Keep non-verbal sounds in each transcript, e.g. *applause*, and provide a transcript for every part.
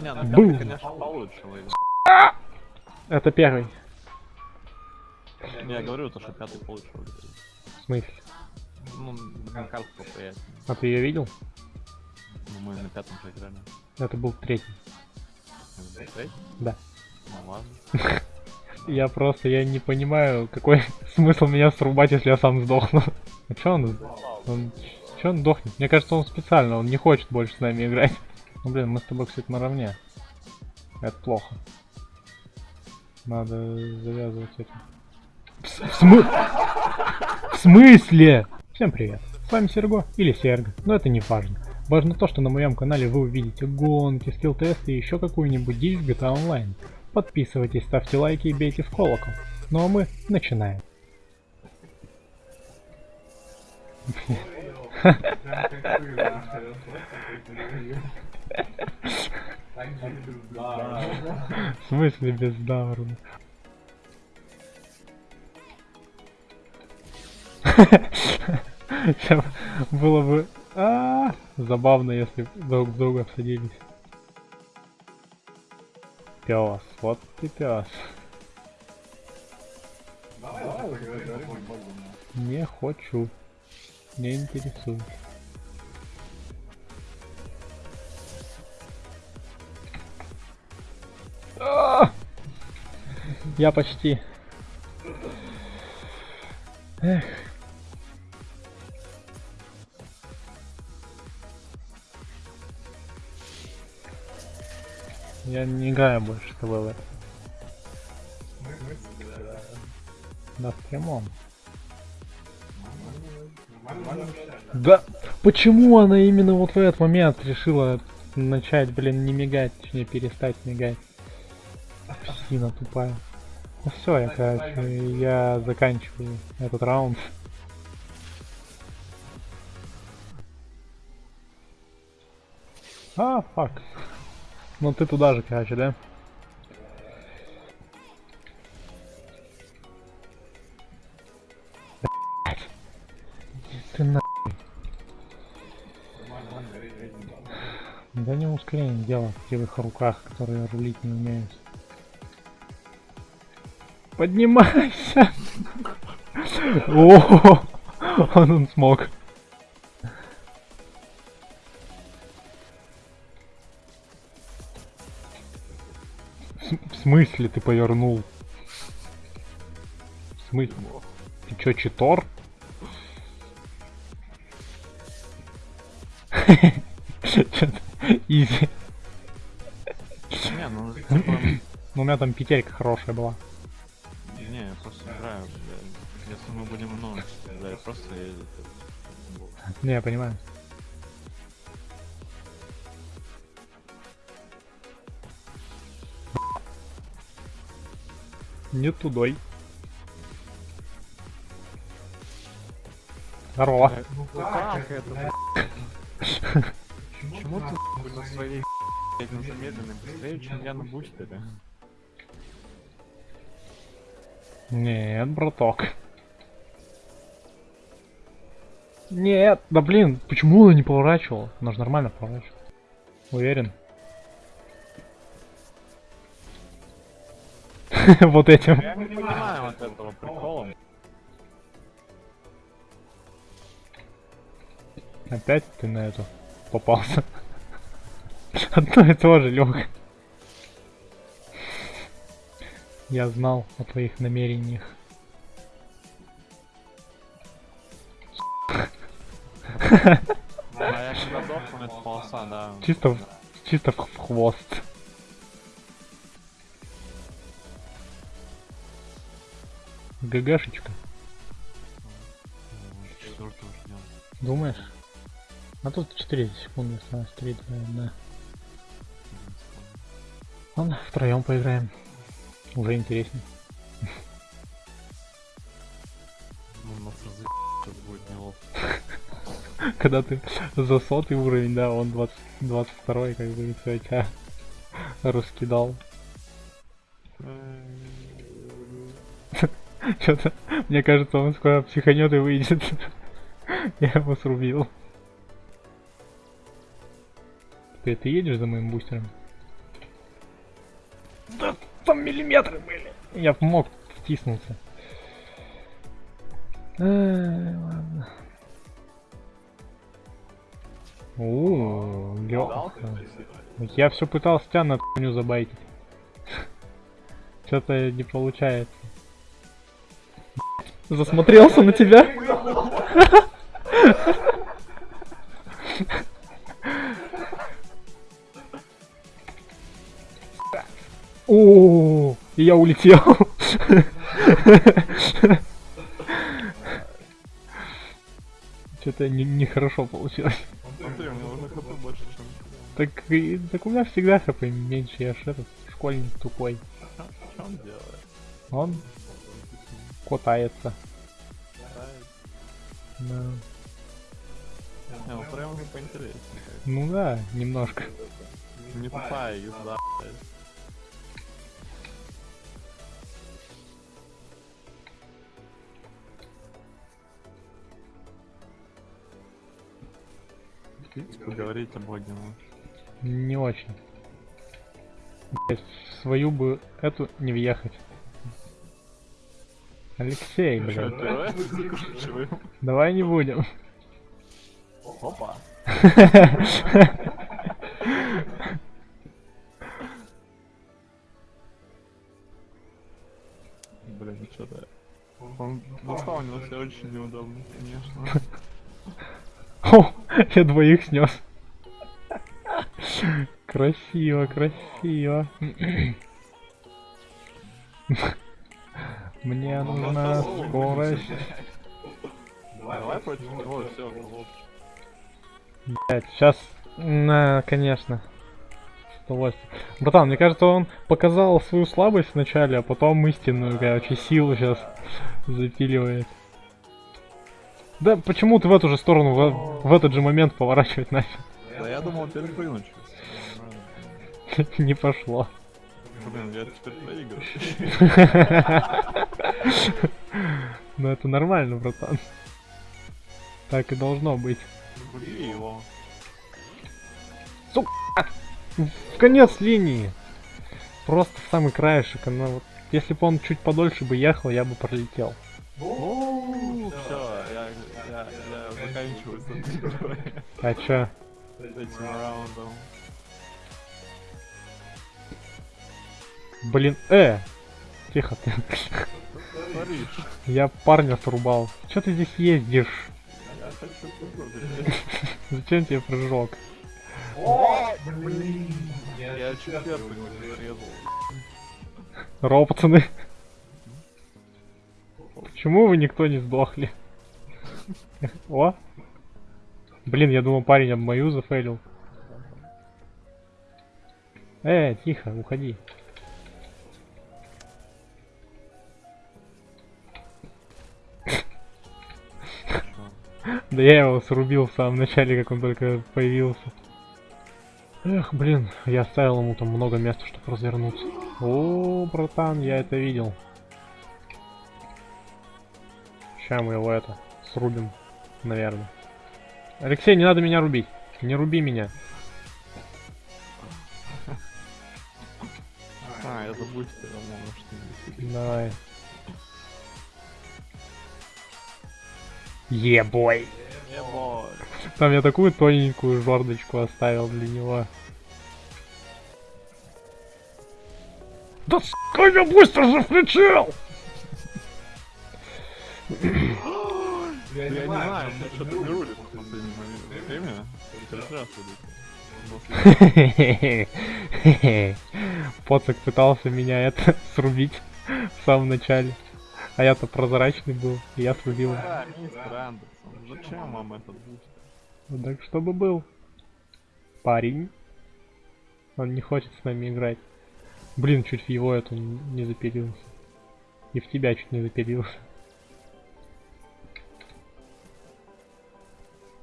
Не, ну Бум. пятый, конечно, получше выйдет. Это первый. Я говорю, то, что пятый получше. В смысле? Ну, на карту поприятнее. А ты ее видел? Ну, мы на пятом же играли. Это был третий. Это третий? Да. Ну ладно. *laughs* Я просто, я не понимаю, какой *laughs* смысл меня срубать, если я сам сдохну. *laughs* А чё он, он чё он дохнет? Мне кажется, он специально, он не хочет больше с нами играть. Ну блин, мы с тобой, кстати, наравне. Это плохо. Надо завязывать этим. В, с- в смы- в смысле? Всем привет. С вами Серго или Серго, но это не важно. Важно то, что на моем канале вы увидите гонки, скилл-тесты и еще какую-нибудь дичь в GTA Online. Подписывайтесь, ставьте лайки и бейте в колокол. Ну а мы начинаем. В смысле бездарно? Ща *laughs* Было бы а, забавно, если друг друга всадились. Пес, вот ты пес. Не хочу. Не интересует. Я почти. Эх. Я не играю больше с тобой в это. В прямом. Да, почему она именно вот в этот момент решила начать, блин, не мигать, точнее перестать мигать? Псина тупая. Ну все, я, короче, я заканчиваю этот раунд. А, фак. Ну ты туда же, короче, да? Ты на... Да не ускорение дело в кривых руках, которые рулить не умеют. Поднимайся! *laughs* О, он, он смог. В см- В смысле ты повернул? В смысле? Ты чё, читор? *laughs* Изи. Не, ну, типа, Ну, у меня там петелька хорошая была. Просто... я- Не, я понимаю. Не тудой. Здорово. Ну как это? Почему ты на своей на замедленной быстрее, чем я на бустере? Нет, браток. Нет, да блин, почему она не поворачивала? Она же нормально поворачивала. Уверен. *laughs* Вот этим. Я не понимаю вот этого прикола. Опять ты на эту попался. *laughs* Одно и то же, Лёха. Я знал о твоих намерениях. Чисто, в- чисто в в хвост. ГГшечка, думаешь? А тут 4 секунды осталось, 3, 2, 1. Ладно, втроем поиграем. Уже интереснее. Когда ты за сотый уровень, да, он 20, 22 как бы, и всё, тебя *laughs* раскидал. Что-то, мне кажется, он скоро психанет и выйдет. *laughs* Я его срубил. Ты, ты едешь за моим бустером? Да там миллиметры были. Я мог втиснуться. О, лёгко. Я все пытался тебя на хуйню забайтить. *laughs* Что-то не получается. Засмотрелся на тебя? *laughs* О, я улетел. *laughs* Что-то нехорошо получилось. Так, и- так у меня всегда хп меньше, я ж этот школьник тупой. Что он делает? Он катается. Да. Ну прям уже поинтереснее. Ну да, немножко. Не тупая езда, поговорить об огненном. Не очень. Блядь, в свою бы эту не въехать. Алексей, блядь, давай не будем. Опа. Блин, что-то... Он заспаунился очень неудобно, конечно. О, я двоих снес. Красиво, красиво. Мне нужна скорость. Давай против него, все, Блять, сейчас, на, конечно. С удовольствием. Братан, мне кажется, он показал свою слабость вначале, а потом истинную, короче, силу сейчас запиливает. Да почему ты в эту же сторону в, в этот же момент поворачивать нафиг? Да я думал перепрыгнуть. *laughs* Не пошло. Блин, я теперь проигрываю. *laughs* Ну это нормально, братан. Так и должно быть. Убей его. В конец линии. Просто в самый краешек. Она вот, если бы он чуть подольше бы ехал, я бы пролетел. Все, я, заканчиваю. А чё? Этим раундом. Блин, э! Тихо ты. Я парня срубал. Чё ты здесь ездишь? Я хочу попробовать. Зачем тебе прыжок? Я чуть первый пацаны. Почему вы никто не сдохли? О! Блин, я думал парень об мою зафейлил. Э, тихо, уходи. Да я его срубил в самом начале, как он только появился. Эх, блин, я оставил ему там много места, чтобы развернуться. О, братан, я это видел. Сейчас мы его это срубим, наверное. Алексей, не надо меня рубить. Не руби меня. А, я забустил, может, Давай. Ебой. Ебой. Там я такую тоненькую жердочку оставил для него. Да сука, я быстро же включил! *clears throat* Я не знаю, мне что-то не рулит в последний момент времени. Каждый раз рулит. Поцик пытался меня это *laughs* срубить в самом начале. А я-то прозрачный был, и я срубил. его. Да, мистер Андерсон, зачем вам этот буст? Ну Так чтобы был. Парень. Он не хочет с нами играть. Блин, чуть в его эту не запилился. И в тебя чуть не запилился.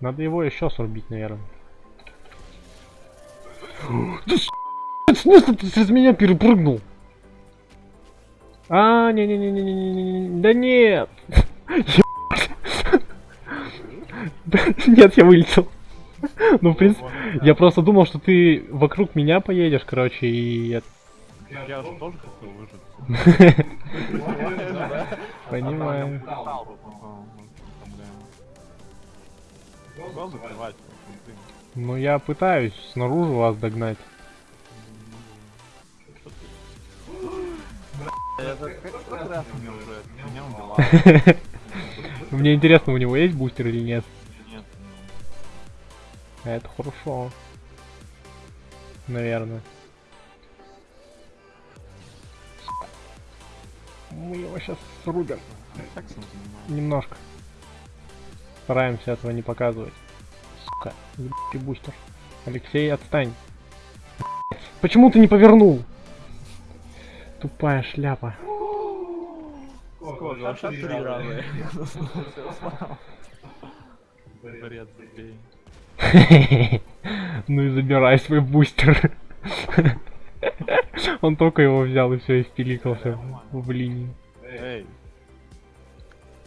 Надо его еще срубить, наверное. *gasps* Да с***, смысле ты через меня перепрыгнул? А, не-не-не-не-не-не, да нет! Ебать. Да, Нет, я вылетел. Ну, в принципе, я просто думал, что ты вокруг меня поедешь, короче, и... Я же тоже хотел выжить. Понимаю. Ну я пытаюсь снаружи вас догнать. *laughs* Мне интересно, у него есть бустер или нет? Нет, Это хорошо. Наверное. Мы его сейчас срубим. Немножко. Стараемся этого не показывать. Сука, ебучий бустер. Алексей, отстань. Почему ты не повернул? Тупая шляпа. Сколько? Вообще три раза. Бред, забей. *laughs* Ну и забирай свой бустер. *laughs* Он только его взял и все, и впиликался в линию. Эй.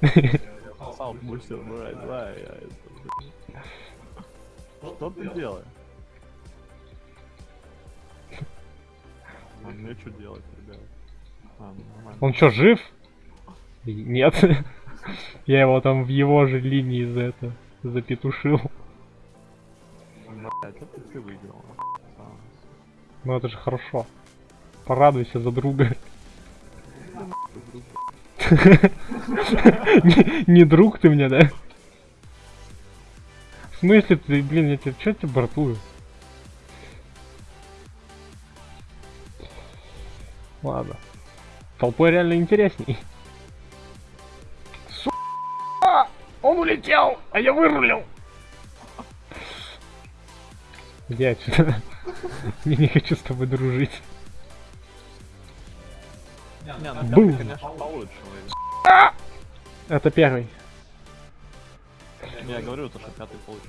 *laughs* Сам бустер брать, давай, я это... Что ты делаешь? А мне что делать, ребят? А, ну. Он что, жив? Нет. Я его там в его же линии за это запетушил. Ну это же хорошо. Порадуйся за друга. *laughs* Не друг ты мне, да? В смысле ты, блин, я тебе, чё я тебе бортую? Ладно. Толпой реально интересней. Сука! Он улетел, а я вырулил! Я отсюда. Я *laughs* не хочу с тобой дружить. Не, ну Бум. пятый, конечно, получше выиграл. Это первый. Я говорю, то, что пятый получше.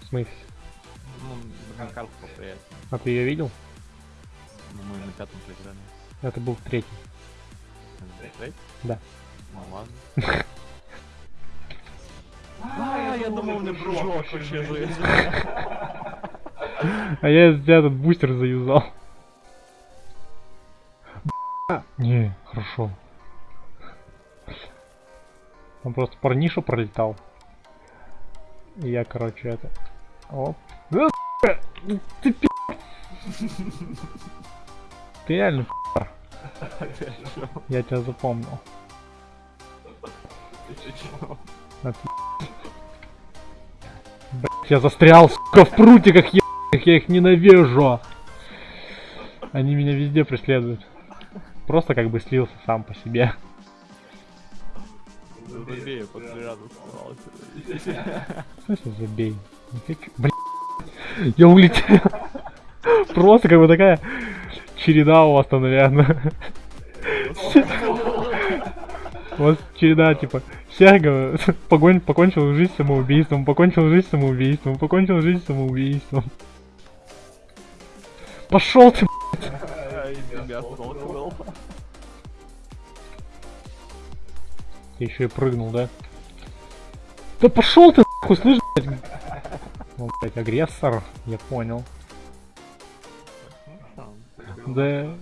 В смысле? Ну, карту поприятнее. А ты ее видел? Ну, мы на пятом же играли. Это был третий. Третий? Да. Ну ладно. А, я думал, у меня прыжок вообще жизнь. А я из- этот бустер заюзал. Не, хорошо. Он просто парниша пролетал. И я, короче, это... Оп. Ты пи***. Ты реально? Я тебя запомнил. Чё? Блять, я застрял, сука, в прутиках ебаных, я их ненавижу. Они меня везде преследуют. Просто как бы слился сам по себе. Забей, под рядом. В смысле забей? Не хочу. Блин, я улетел. Просто как бы такая череда у вас там, наверное. У вас череда, типа, Серга погон, покончил жизнь самоубийством, покончил жизнь самоубийством, покончил жизнь самоубийством. Пошел ты, Тебя столкнул. Ты еще и прыгнул, да? Да пошел ты нахуй, слышь, блядь? Ну, блядь, агрессор, я понял. Да,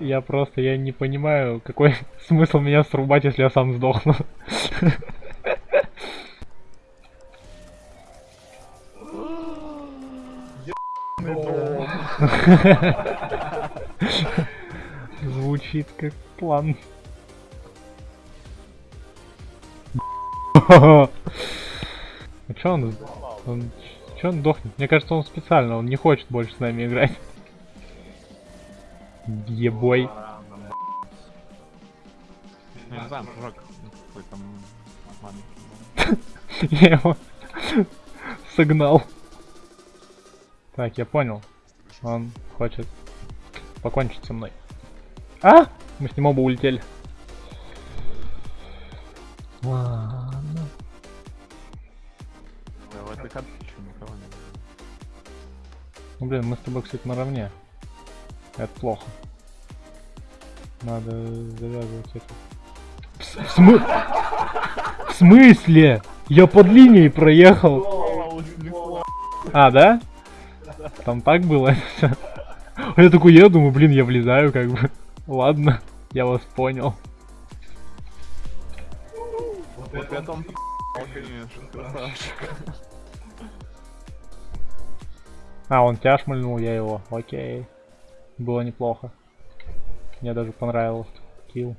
я просто, я не понимаю, какой *laughs* смысл меня срубать, если я сам сдохну. *laughs* Звучит как план. А чё он, он, чё он дохнет? Мне кажется, он специально, он не хочет больше с нами играть. Ебой. Я. *laughs* Я его согнал. Так, я понял. Он хочет покончить со мной. А? Мы с ним оба улетели. Ладно. Да, в этой карточке никого не было. Ну блин, мы с тобой, кстати, наравне. Это плохо. Надо завязывать это. В, смы- В смысле? Я под линией проехал. А, да? Там так было? *laughs* Я такой, я думаю, блин, я влезаю, как бы. Ладно, я вас понял. Вот это он конечно, красавчик. А, он тебя шмальнул, я его. Окей. Было неплохо. Мне даже понравилось. Килл.